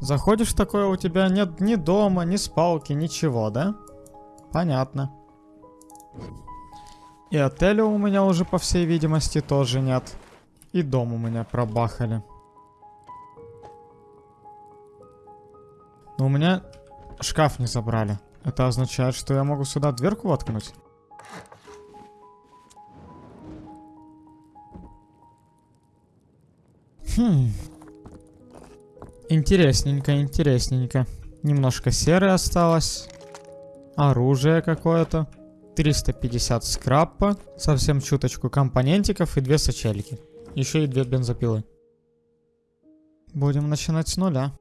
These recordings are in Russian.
Заходишь такое, у тебя нет ни дома, ни спалки, ничего, да? Понятно. И отеля у меня уже, по всей видимости, тоже нет. И дом у меня пробахали. Но у меня шкаф не забрали. Это означает, что я могу сюда дверку воткнуть? Хм. Интересненько, интересненько. Немножко серы осталось. Оружие какое-то. 350 скрапа. Совсем чуточку компонентиков и две сочельки. Еще и две бензопилы. Будем начинать с нуля.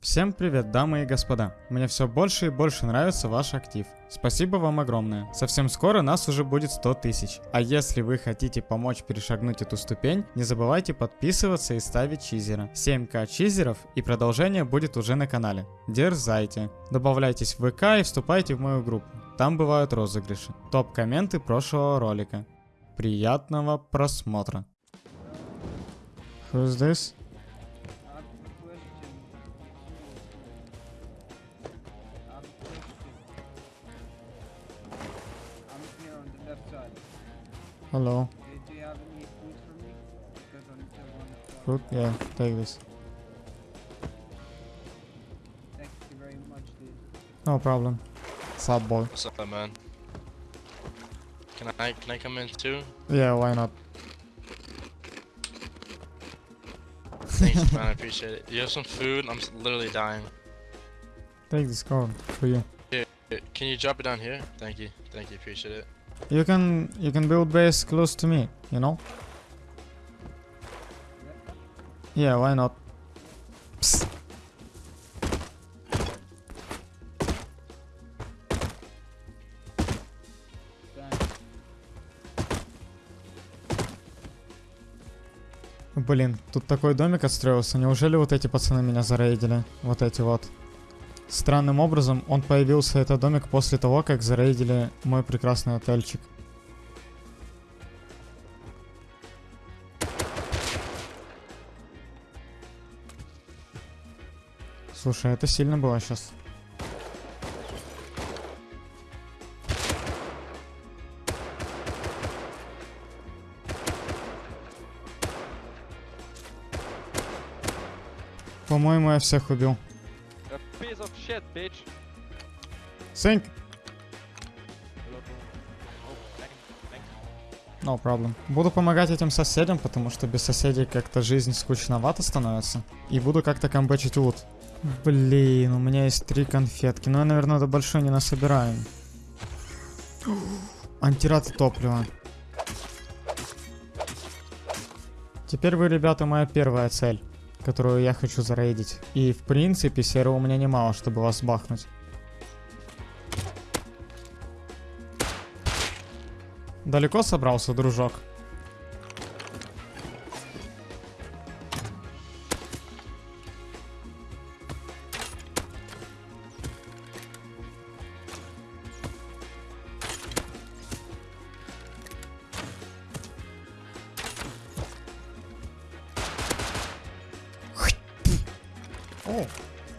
Всем привет, дамы и господа. Мне все больше и больше нравится ваш актив. Спасибо вам огромное. Совсем скоро нас уже будет 100 тысяч. А если вы хотите помочь перешагнуть эту ступень, не забывайте подписываться и ставить чизера. 7к чизеров и продолжение будет уже на канале. Дерзайте. Добавляйтесь в ВК и вступайте в мою группу. Там бывают розыгрыши. Топ-комменты прошлого ролика. Приятного просмотра. Who's this? I'm the one for- Fruit? Yeah, take this. Thank you very much, dude. No problem. Sad boy. What's up, man? Can I can I come in too? Yeah, why not? Thanks, man. I appreciate it. You have some food? I'm literally dying. Take this card for you. Here, Can you drop it down here? Thank you. Thank you. Appreciate it. You can you can build base close to me, you know? Yeah, why not? Psst. Блин, тут такой домик отстроился. Неужели вот эти пацаны меня зарейдили? Вот эти вот. Странным образом он появился, этот домик, после того, как зарейдили мой прекрасный отельчик. Слушай, это сильно было сейчас. По-моему, я всех убил. Shit, bitch. Thanks. No problem. Буду помогать этим соседям, потому что без соседей как-то жизнь скучновато становится. И буду как-то камбэчить лут. Блин, у меня есть три конфетки. Но я, наверное, до большой не насобираем. Антираты топлива. Теперь вы, ребята, моя первая цель, которую я хочу зарейдить. И, в принципе, серы у меня немало, чтобы вас бахнуть. Далеко собрался, дружок?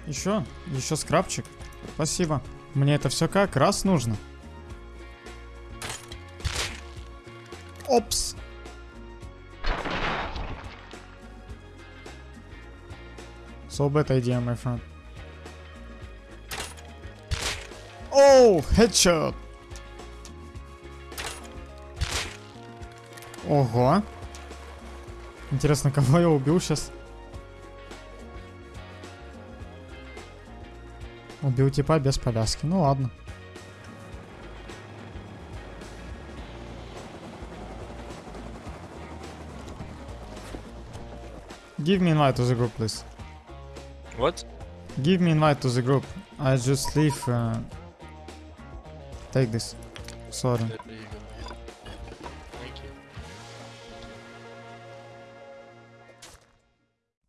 Еще, еще скрабчик. Спасибо. Мне это все как раз нужно. Опс. So bad idea, my friend. Оу, headshot. Ого. Интересно, кого я убил сейчас? Убил типа без повязки. Ну ладно. Give me invite to the group, please. What? Give me invite to the group. I just leave. Uh... Take this. Sorry.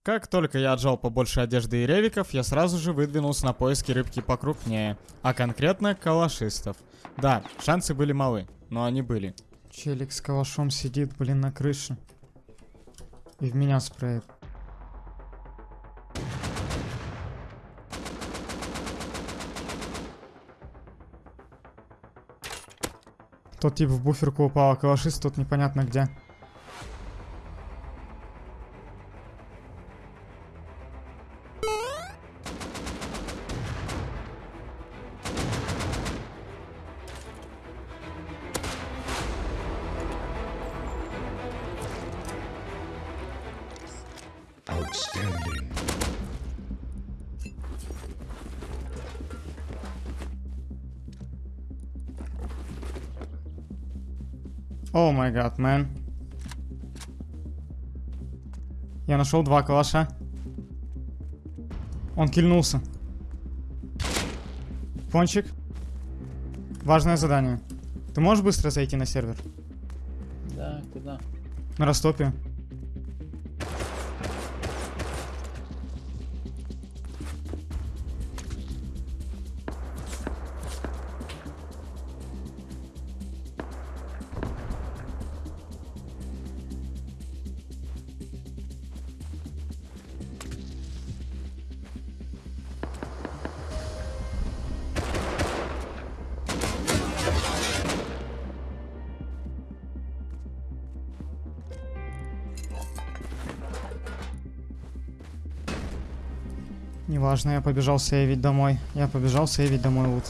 Как только я отжал побольше одежды и ревиков, я сразу же выдвинулся на поиски рыбки покрупнее, а конкретно калашистов. Да, шансы были малы, но они были. Челик с калашом сидит, блин, на крыше. И в меня спреет. Тот тип в буферку упал, а калашист тут непонятно где. Outstanding. О май гад, мэн. Я нашел два калаша. Он кильнулся. Пончик. Важное задание. Ты можешь быстро зайти на сервер? Да, куда? На растопе. Неважно, я побежал сейвить домой. Я побежал сейвить домой лут.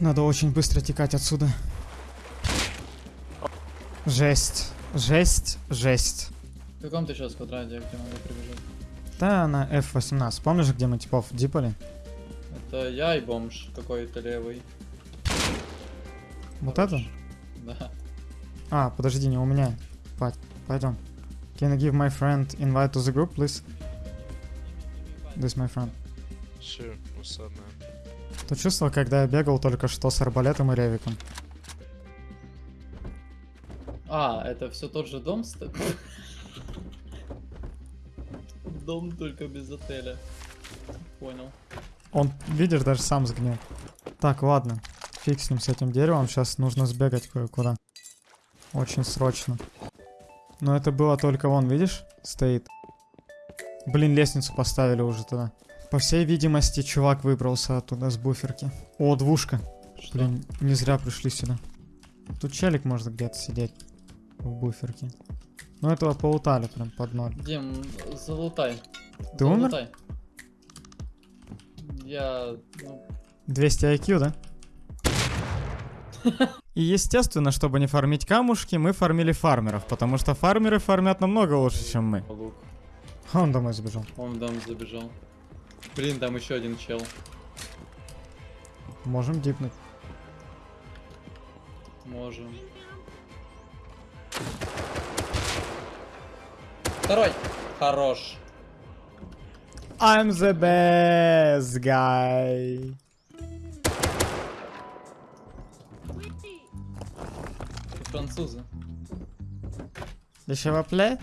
Надо очень быстро текать отсюда. Жесть. Жесть, жесть. В каком ты сейчас квадрате, где могу прибежать? Да, на F18. Помнишь, где мы типов дипали? Это я и бомж какой-то левый. Вот Хорош. это? А, подожди, не у меня. Пойдем. Can you give my friend invite to the group, please? This my friend. Sure. What's up, man? То чувство, когда я бегал только что с арбалетом и ревиком. А, это все тот же дом? Дом только без отеля. Понял. Он, видишь, даже сам сгнил. Так, ладно. Фиг с ним, с этим деревом. Сейчас нужно сбегать кое-куда. Очень срочно. Но это было только вон, видишь? Стоит. Блин, лестницу поставили уже туда. По всей видимости, чувак выбрался оттуда с буферки. О, двушка. Что? Блин, не зря пришли сюда. Тут челик может где-то сидеть. В буферке. Ну этого поутали прям под ноль. Дим, залутай. Ты умер? Залутай. Я... Ну, 200 IQ, да? И естественно, чтобы не фармить камушки, мы фармили фармеров, потому что фармеры фармят намного лучше, чем мы. лук. А Он домой забежал. Он в дом забежал. Блин, там еще один чел. Можем дипнуть. Можем. Второй. Хорош. I'm the best guy. Французы. S'il vous plaît?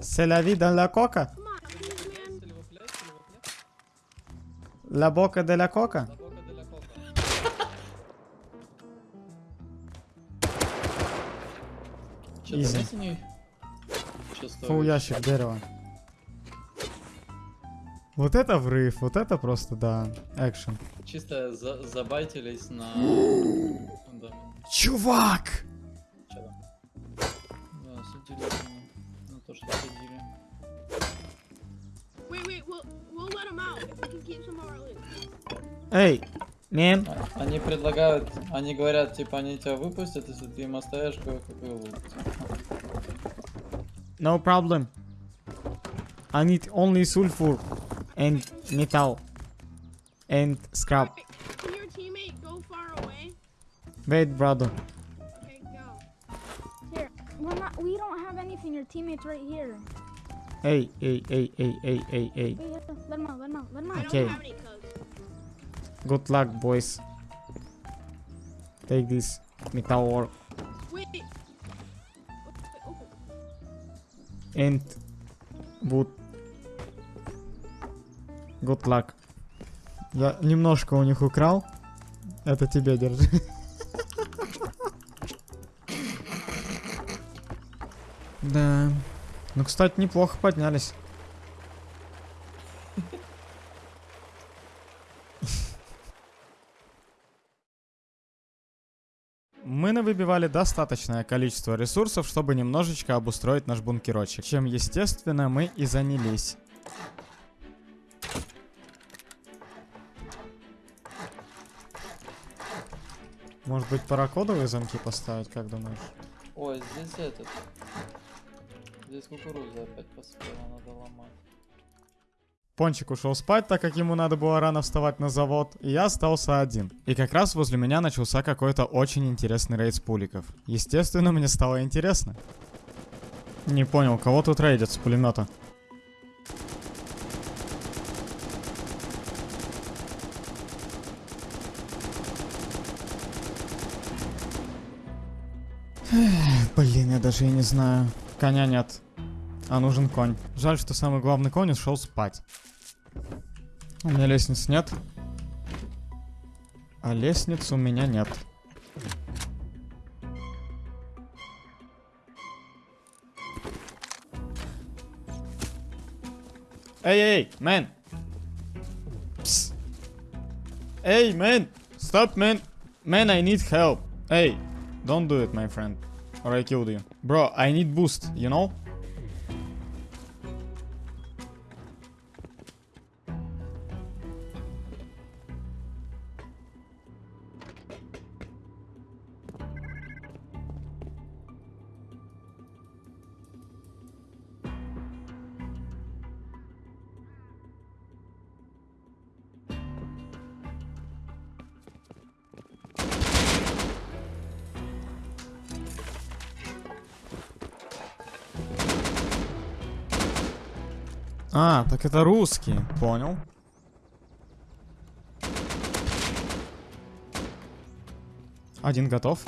C'est la vie dans la coca? La boca de la coca? Че, Easy. давайте не... Чё Фу, стоишь? ящик дерева. Вот это врыв, вот это просто, да, экшен. Чисто за забайтились на... Да, Чувак! Да, судили на- то, что судили. Эй, мен, А- Они предлагают, они говорят, типа, они тебя выпустят, если ты им оставишь кое-какой лут. no problem. I need only sulfur and metal and scrap. Can your teammate go far away? Wait, brother. Okay, go. Here, we're not. We don't have anything. Your teammate's right here. Hey, hey, hey, hey, hey, hey, hey. Wait, let him out. Let him out. Let him I out. don't Okay. have any codes. Good luck, boys. Take this metal ore Wait. Open. and wood. Good luck. Я немножко у них украл. Это тебе держи. Да. Ну, кстати, неплохо поднялись. Мы навыбивали достаточное количество ресурсов, чтобы немножечко обустроить наш бункерочек, чем, естественно, мы и занялись. Может быть, паракодовые замки поставить, как думаешь? Ой, здесь этот. Здесь кукуруза опять поспела, надо ломать. Пончик ушел спать, так как ему надо было рано вставать на завод, и я остался один. И как раз возле меня начался какой-то очень интересный рейд с пуликов. Естественно, мне стало интересно. Не понял, кого тут рейдят с пулемета? Я даже и не знаю. Коня нет. А нужен конь. Жаль, что самый главный конь ушел спать. У меня лестниц нет. А лестниц у меня нет. Эй, эй, man! Пс. Эй, man! Stop, man! Man, I need help. Hey, don't do it, my friend. Or I killed you. Bro, I need boost, you know? Так это русские. Понял. Один готов.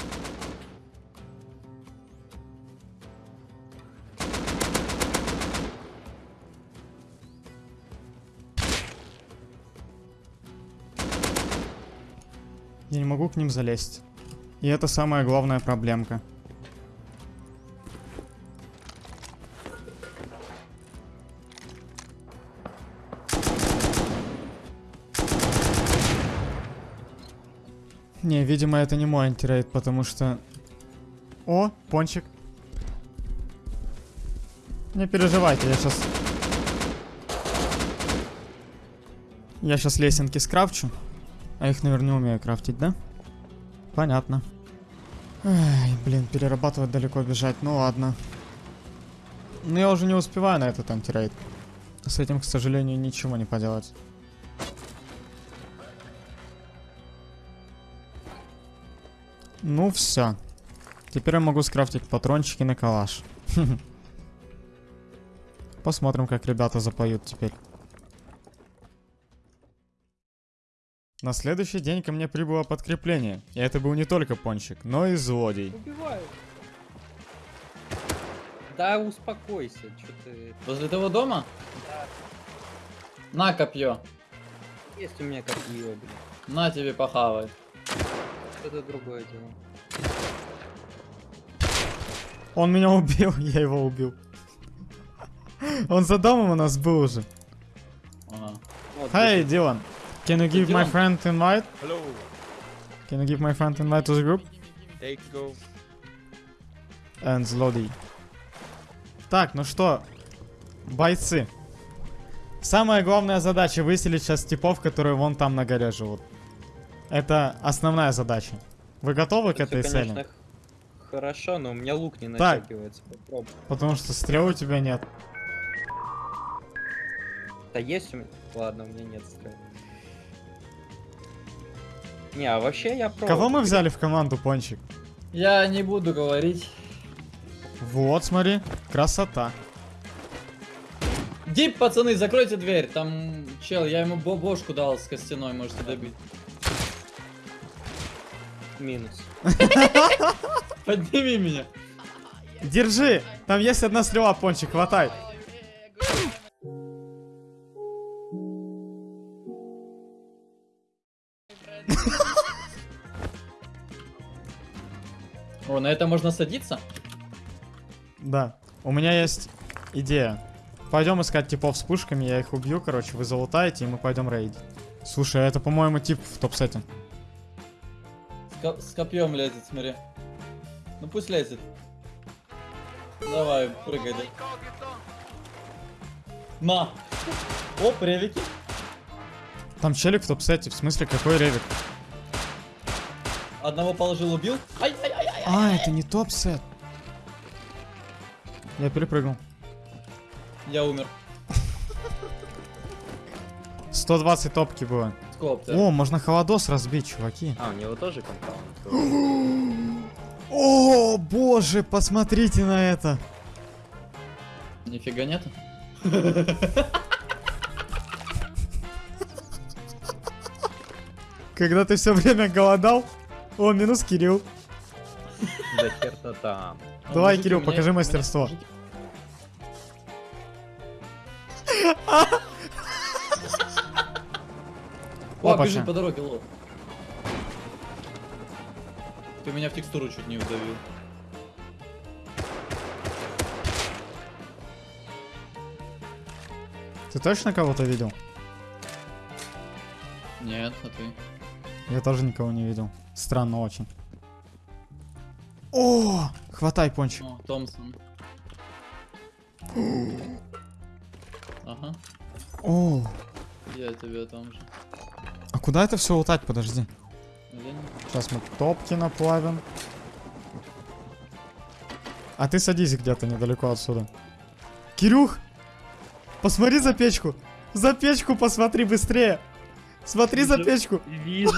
Я не могу к ним залезть. И это самая главная проблемка. Не, видимо, это не мой антирейд, потому что... О, пончик. Не переживайте, я сейчас... Я сейчас лесенки скрафчу. А их, наверное, не умею крафтить, да? Понятно. Ай, блин, перерабатывать далеко бежать, ну ладно. Но я уже не успеваю на этот антирейд. С этим, к сожалению, ничего не поделать. Ну все. Теперь я могу скрафтить патрончики на калаш. Посмотрим, как ребята запоют теперь. На следующий день ко мне прибыло подкрепление. И это был не только пончик, но и злодей. Убиваю. Да успокойся, что ты... Возле того дома? На копье. Есть у меня копье, блин. На тебе похавай. Это другое дело. Он меня убил, я его убил. Он за домом у нас был уже. Hey, Dylan. Can you give my friend invite? Hello. Can you give my friend invite to the group? Take go. And злодей. Так, ну что, бойцы. Самая главная задача выселить сейчас типов, которые вон там на горе живут. Это основная задача. Вы готовы к Это этой всё, цели? конечно, х- Хорошо, но у меня лук не Так. натягивается. Попробуй. Потому что стрел у тебя нет. Да есть у меня? Ладно, у меня нет стрел. Не, а вообще я про... Кого мы взяли в команду, Пончик? Я не буду говорить. Вот, смотри, красота. Дип, пацаны, закройте дверь. Там чел, я ему бо- бошку дал с костяной, можете добить. Минус. Подними меня. Держи! Там есть одна стрела, Пончик, хватай. О, на это можно садиться? Да. У меня есть идея. Пойдем искать типов с пушками, я их убью, короче, вы залутаете, и мы пойдем рейдить. Слушай, а это, по-моему, тип в топ-сете. С, ко- с копьем лезет, смотри. Ну пусть лезет. Давай, прыгай, да. На! Оп, ревики. Там челик в топ-сете, в смысле какой ревик? Одного положил, убил. Ай, ай, ай, ай. А, это не топ-сет. Я перепрыгнул. Я умер. 120 топки было. Да. О, можно холодос разбить, чуваки. А, у него тоже компаунд. О, боже, посмотрите на это. Нифига нет. Когда ты все время голодал. О, минус Кирилл. Да хер-то там. А Давай, Кирилл, покажи мастерство. О, Опача. бежит по дороге, лох. Ты меня в текстуру чуть не удавил. Ты точно кого-то видел? Нет, а ты? Я тоже никого не видел. Странно очень. О, хватай пончик. О, Томпсон. Ага, О, я тебе там же. Куда это все лутать? Подожди. Сейчас мы топки наплавим. А ты садись где-то недалеко отсюда. Кирюх! Посмотри за печку! За печку посмотри быстрее! Смотри за печку! Вижу,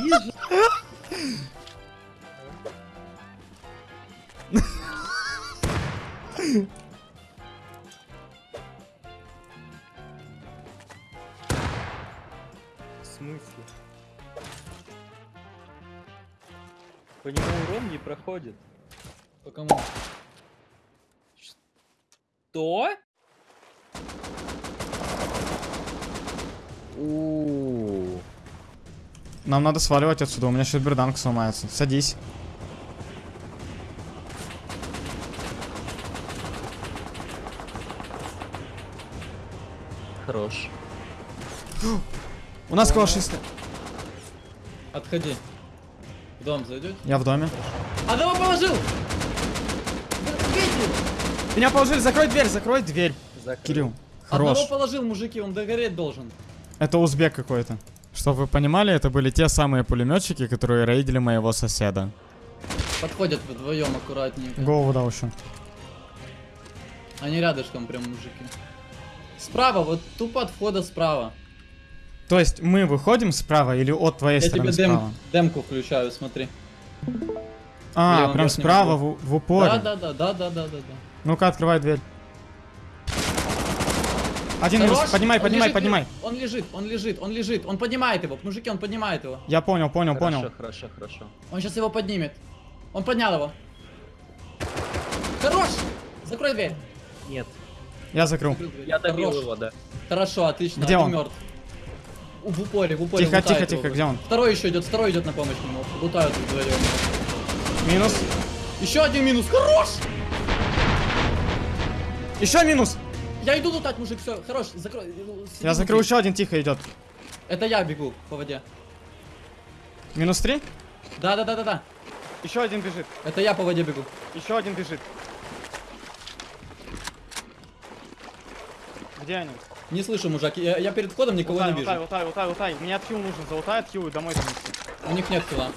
вижу. По нему урон не проходит. По кому? Что? У. Нам надо сваливать отсюда, у меня сейчас берданг сломается. Садись. Хорош. У нас калашисты. Отходи. В дом зайдет? Я в доме. Одного положил! Меня положили, закрой дверь, закрой дверь. Закрыл. Кирилл, хорош. Одного положил, мужики, он догореть должен. Это узбек какой-то. Чтобы вы понимали, это были те самые пулеметчики, которые рейдили моего соседа. Подходят вдвоем аккуратненько. Голову дал еще. Они рядышком прям мужики. Справа, вот тупо от входа справа. То есть мы выходим справа или от твоей Я стороны тебе дем- справа? демку включаю, смотри. А, левом прям справа в, в упоре. Да, да, да, да, да, да, да. Ну-ка, открывай дверь. Один минус. Поднимай, Он поднимай, лежит, поднимай. Он лежит, он лежит, он лежит. Он поднимает его. Мужики, он поднимает его. Я понял, понял, Хорошо, понял. хорошо, хорошо. Он сейчас его поднимет. Он поднял его. Хорош! Закрой дверь. Нет. Я закрыл. Закрыл дверь. Я добил Хорош. его, да. Хорошо, отлично. Где один он? мертв. В упоре, в упоре. Тихо, тихо, тихо, где он? Второй еще идет, второй идет на помощь ему. Лутают вдвоем. Минус. Еще один минус. Хорош! Еще минус. Я иду лутать, мужик, все, хорош, закрой. Сиди Я закрыл еще один, тихо идет. Это я бегу по воде. Минус три. Да, да, да, да, да. Еще один бежит. Это я по воде бегу. Еще один бежит. Где они? Не слышу, мужик. Я, я перед входом никого не вижу. лутай, лутай, лутай. Мне отхил нужен, залутай отхил и домой занести. У них нет килла.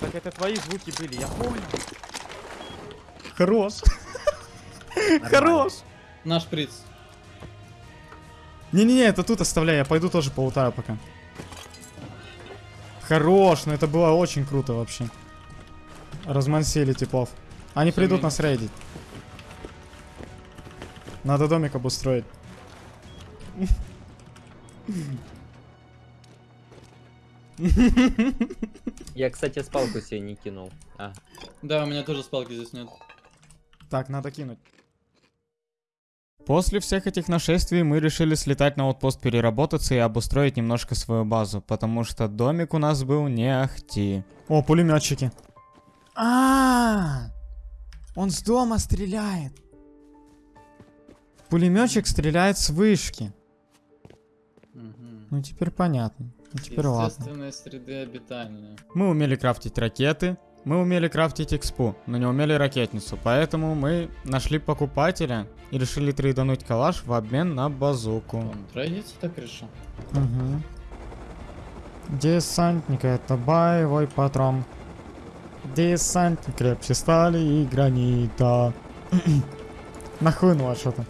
Так это твои звуки были, я понял. Хорош. Хорош. Наш приц. Не-не-не, это тут оставляй, я пойду тоже полутаю пока. Хорош, ну это было очень круто вообще. Размансили типов. Они Всё придут нас рейдить. Надо домик обустроить. Я, кстати, спалку себе не кинул. А, Да, у меня тоже спалки здесь нет. Так, надо кинуть. После всех этих нашествий мы решили слетать на outpost переработаться и обустроить немножко свою базу, потому что домик у нас был не ахти. О, пулеметчики. А, он с дома стреляет. Пулеметчик стреляет с вышки. Ну теперь понятно. Ну теперь ладно. Естественные среды обитания. Мы умели крафтить ракеты, мы умели крафтить экспу, но не умели ракетницу, поэтому мы нашли покупателя и решили трейдануть калаш в обмен на базуку. Он трейдится так решил? Угу. Десантник это боевой патрон. Десантник крепче стали и гранита. Нахлынуло что-то.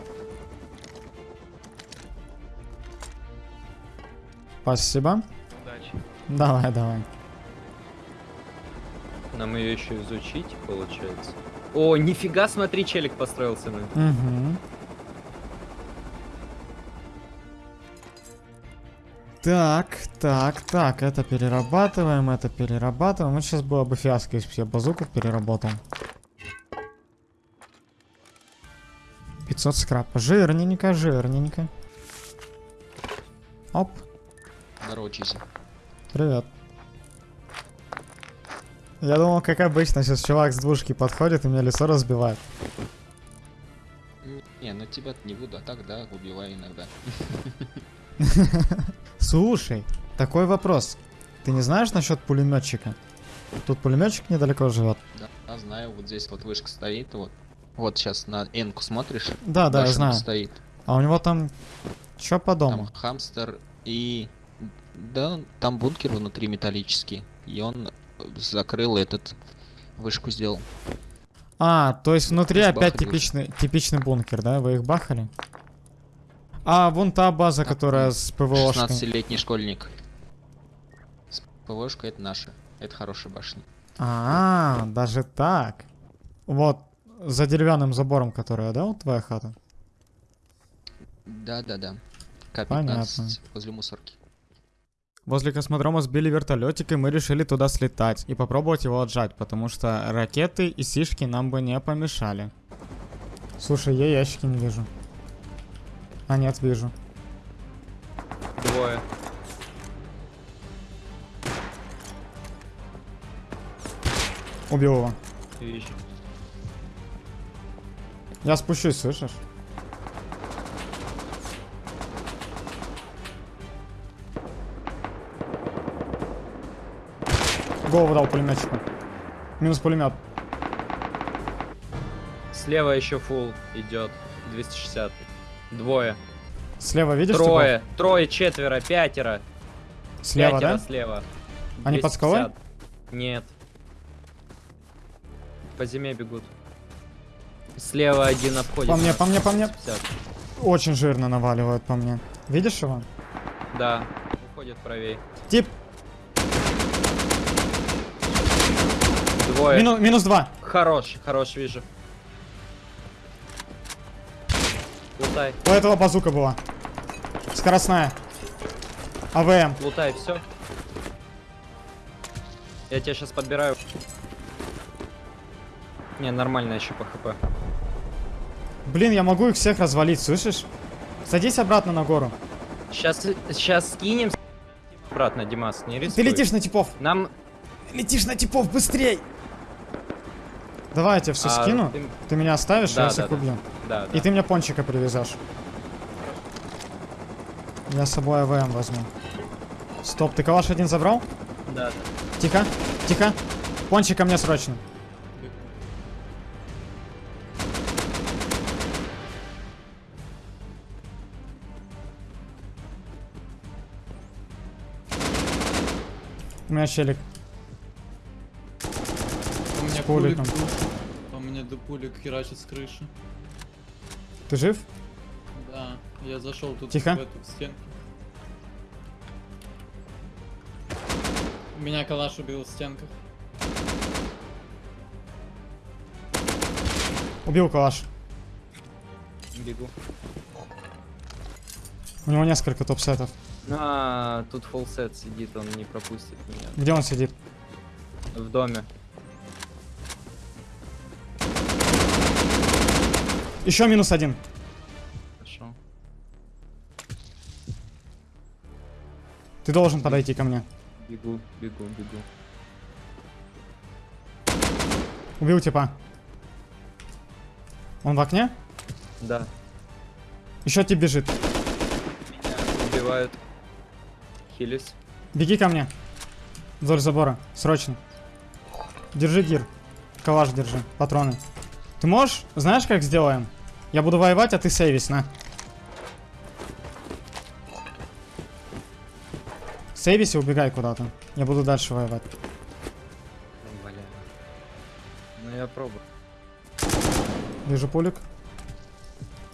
Спасибо. Удачи. Давай, давай. Нам ее еще изучить, получается. О, нифига, смотри, челик построился на. Угу. Так, так, так, это перерабатываем, это перерабатываем. Вот сейчас было бы фиаско, если бы я базуку переработал. 500 скрапа. Жирненько, жирненько. Оп, Здорово, Чизи. привет. Я думал, как обычно, сейчас чувак с двушки подходит и мне лицо разбивает. Не, ну тебя не буду, а так да, убиваю иногда. Слушай, такой вопрос. Ты не знаешь насчет пулеметчика? Тут пулеметчик недалеко живет. Да, да, знаю, вот здесь вот вышка стоит, вот. Вот сейчас на энку смотришь. Да, да, я знаю. стоит. А у него там что по дому? Там хамстер и... Да, там бункер внутри металлический. И он закрыл этот... Вышку сделал. А, то есть внутри опять бахали типичный, типичный бункер, да? Вы их бахали? А, вон та база, Да, которая с ПВОшкой. 16-летний школьник. С ПВшкой это наша. Это хорошая башня. А, даже так. Вот, за деревянным забором, который, да, вот твоя хата? Да-да-да. К-15 Понятно. возле мусорки. Возле космодрома сбили вертолетик, и мы решили туда слетать и попробовать его отжать, потому что ракеты и сишки нам бы не помешали. Слушай, я ящики не вижу. А, нет, вижу. Двое. Убил его. Вижу. Я спущусь, слышишь? Голову дал пулеметчику. Минус пулемет. Слева еще фул идет. 260. Двое. Слева видишь? Трое. Трое, четверо, пятеро. типов? Слева, пятеро да? слева. Они под скалой? 250. Нет. По зиме бегут. Слева один обходит. По мне, по мне, по мне. 250. Очень жирно наваливают по мне. Видишь его? Да. Уходит правее. Тип, Двое. мину- минус два. Хорош, хорош, вижу. Лутай, У этого базука была. Скоростная. АВМ. лутай, все. Я тебя сейчас подбираю. Не, нормально еще по хп. Блин, я могу их всех развалить, слышишь? Садись обратно на гору. Сейчас, сейчас скинем. Обратно, Димас, не рискуй. Ты летишь на типов. Нам... Летишь на типов, быстрей! Давай я тебе все а, скину. ты- Ты меня оставишь, Да, я да, всех да. убью. Да, И да. ты мне пончика привезешь. Я с собой АВМ возьму. Стоп, ты калаш один забрал? Да, да. Тихо, тихо. Пончика мне срочно. У меня челик. У меня пулик. По мне до пулик херачит с крыши. Ты жив? Да, я зашел тут Тихо. в эту стенку. Меня калаш убил в стенках. Убил калаш. Бегу. У него несколько топ-сетов. А, тут фулсет сидит, он не пропустит меня. Где он сидит? В доме. Еще минус один. Хорошо. Ты должен подойти ко мне. Бегу, бегу, бегу. Убил типа. Он в окне? Да, Еще тип бежит. меня убивают. хились. Беги ко мне. Вдоль забора. Срочно. Держи гир. Калаш держи. Патроны. Ты можешь? Знаешь, как сделаем? Я буду воевать, а ты сейвись, на. Сейвись и убегай куда-то. Я буду дальше воевать. Бля. Ну я пробую. Вижу пулик.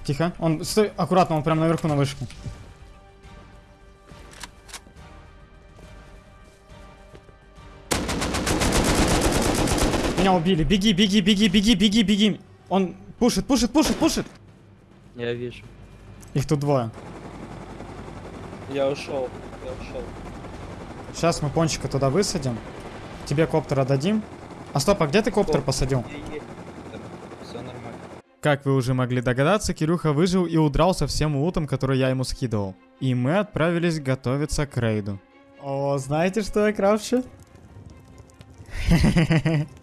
Тихо. Он, стой, аккуратно, он прям наверху на вышке. Меня убили. Беги, беги, беги, беги, беги, беги. Он пушит, пушит, пушит, пушит. Я вижу. Их тут двое. Я ушел, я ушел. Сейчас мы пончика туда высадим. Тебе коптера дадим. А стоп, а где ты коптер посадил? Все нормально. Как вы уже могли догадаться, Кирюха выжил и удрал со всем лутом, который я ему скидывал. И мы отправились готовиться к рейду. О, знаете, что я крафчу?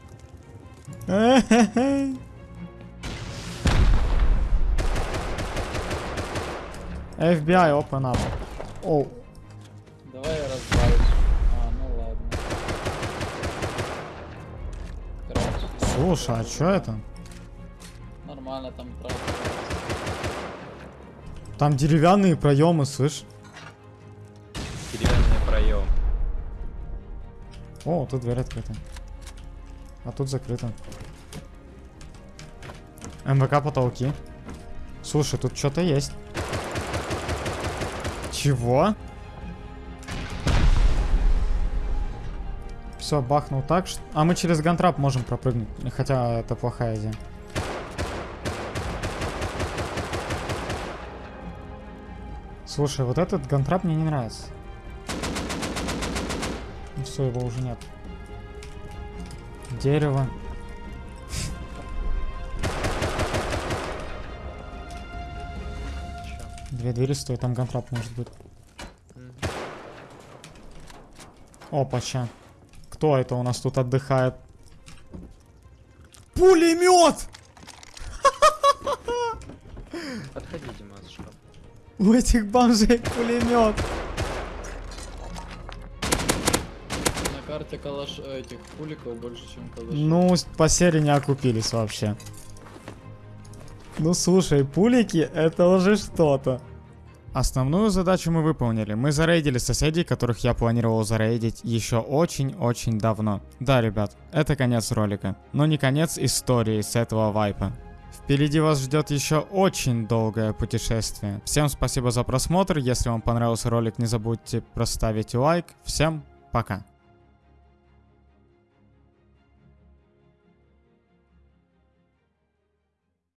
FBI, open up. О, Давай я разбавлюсь. А, ну ладно. Короче, слушай, а что это? нормально там правда. Там деревянные проемы, слышь? Деревянный проем. О, тут дверь открыта. А тут закрыто. МВК потолки. Слушай, тут что-то есть. Чего? Все, бахнул так, что... А мы через гантрап можем пропрыгнуть. Хотя это плохая идея. Слушай, вот этот гантрап мне не нравится. все, его уже нет. Дерево. Две двери стоят, там гантрап может быть. Опа, ща. Кто это у нас тут отдыхает? Пулемет! Подходи, Димас, шкаф. У этих бомжей пулемет. Карте калаш этих пуликов больше, чем калашей. Ну, по серии не окупились вообще. Ну слушай, пулики это уже что-то. Основную задачу мы выполнили. Мы зарейдили соседей, которых я планировал зарейдить еще очень-очень давно. Да, ребят, это конец ролика, но не конец истории с этого вайпа. Впереди вас ждет еще очень долгое путешествие. Всем спасибо за просмотр. Если вам понравился ролик, не забудьте проставить лайк. Всем пока.